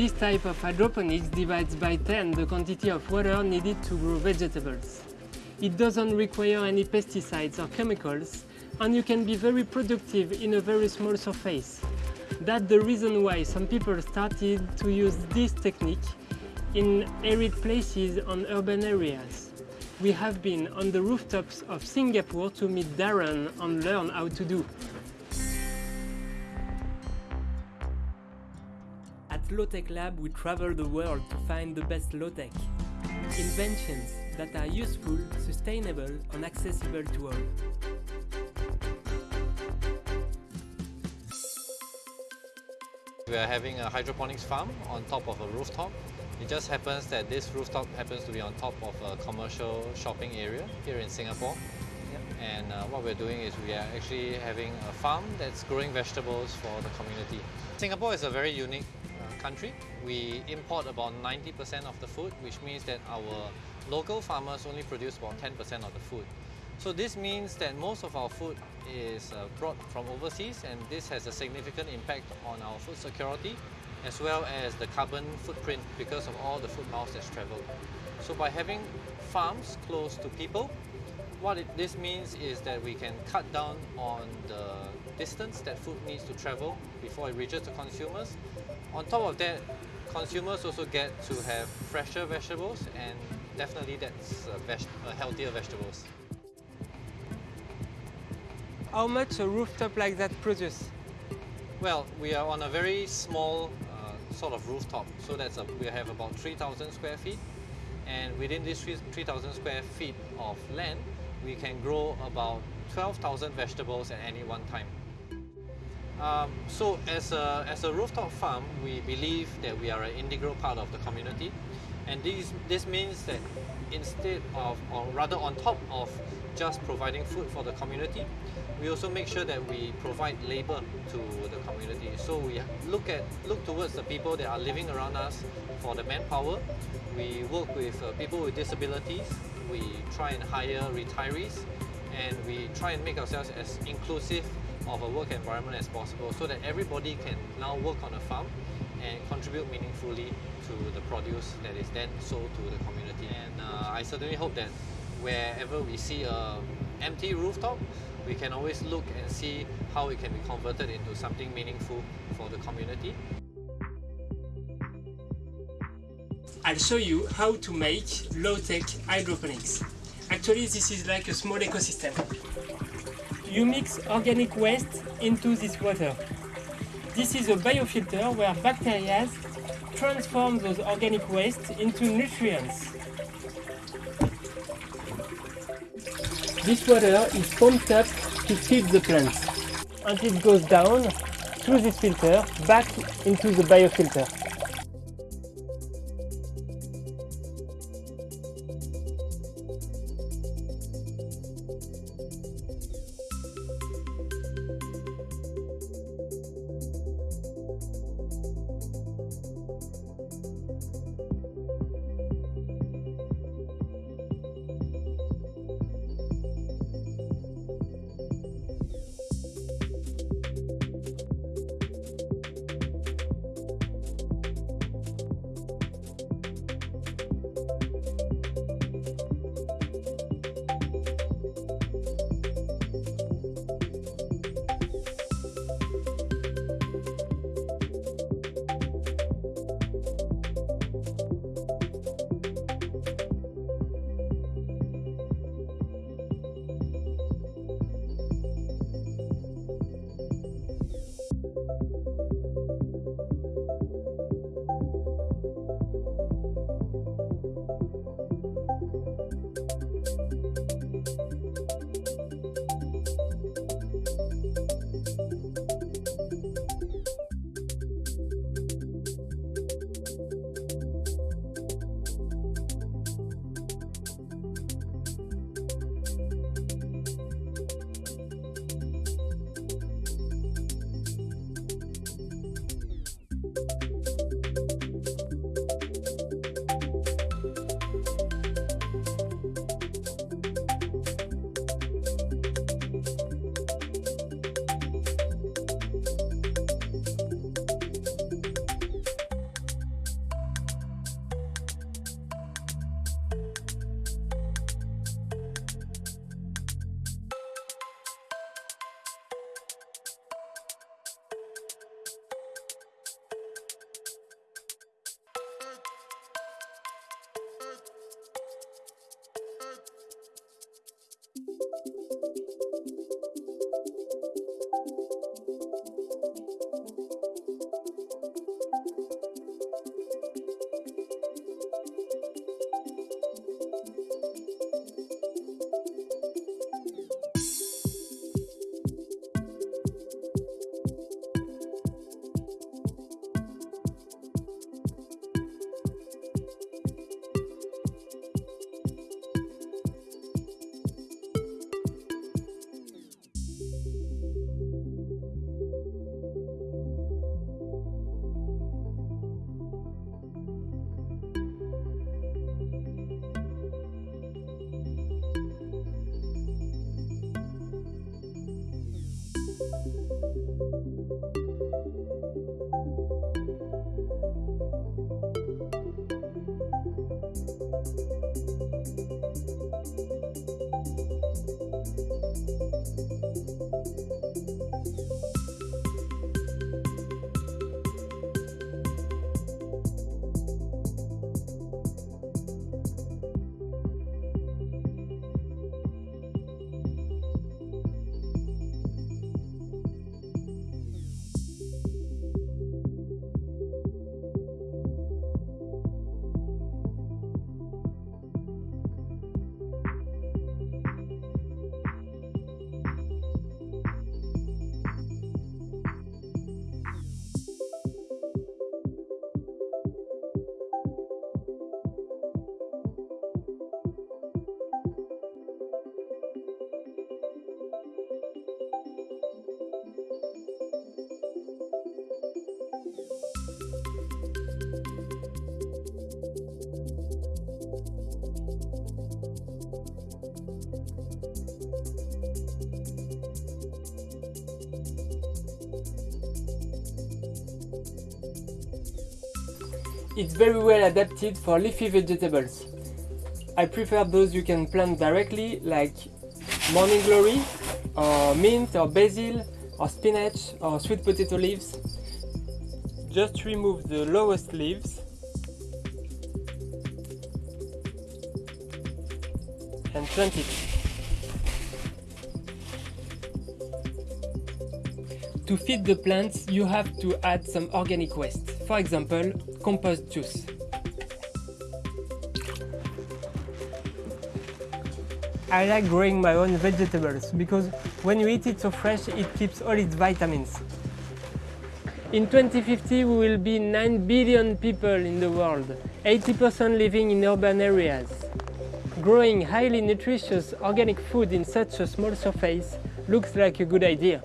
This type of hydroponics divides by 10 the quantity of water needed to grow vegetables. It doesn't require any pesticides or chemicals and you can be very productive in a very small surface. That's the reason why some people started to use this technique in arid places and urban areas. We have been on the rooftops of Singapore to meet Darren and learn how to do. At Low-Tech Lab we travel the world to find the best low-tech. Inventions that are useful, sustainable and accessible to all. We are having a hydroponics farm on top of a rooftop. It just happens that this rooftop happens to be on top of a commercial shopping area here in Singapore. Yep. And uh, what we're doing is we are actually having a farm that's growing vegetables for the community. Singapore is a very unique country. We import about 90% of the food, which means that our local farmers only produce about 10% of the food. So this means that most of our food is uh, brought from overseas and this has a significant impact on our food security as well as the carbon footprint because of all the food miles that's traveled. So by having farms close to people, what it, this means is that we can cut down on the distance that food needs to travel before it reaches the consumers. On top of that, consumers also get to have fresher vegetables and definitely that's uh, veg uh, healthier vegetables. How much a rooftop like that produce? Well, we are on a very small uh, sort of rooftop. So that's a, we have about 3,000 square feet. And within this 3,000 square feet of land, we can grow about 12,000 vegetables at any one time. Um, so as a, as a rooftop farm, we believe that we are an integral part of the community. And this, this means that instead of, or rather on top of just providing food for the community, we also make sure that we provide labor to the community. So we look at look towards the people that are living around us for the manpower. We work with uh, people with disabilities. We try and hire retirees and we try and make ourselves as inclusive of a work environment as possible so that everybody can now work on a farm and contribute meaningfully to the produce that is then sold to the community. And uh, I certainly hope that wherever we see a empty rooftop, we can always look and see how it can be converted into something meaningful for the community. I'll show you how to make low-tech hydroponics. Actually, this is like a small ecosystem. You mix organic waste into this water. This is a biofilter where bacteria transform those organic waste into nutrients. This water is pumped up to feed the plants and it goes down through this filter back into the biofilter. It's very well adapted for leafy vegetables. I prefer those you can plant directly like morning glory or mint or basil or spinach or sweet potato leaves. Just remove the lowest leaves and plant it. To feed the plants, you have to add some organic waste. For example, compost juice. I like growing my own vegetables because when you eat it so fresh, it keeps all its vitamins. In 2050, we will be 9 billion people in the world, 80% living in urban areas. Growing highly nutritious organic food in such a small surface looks like a good idea.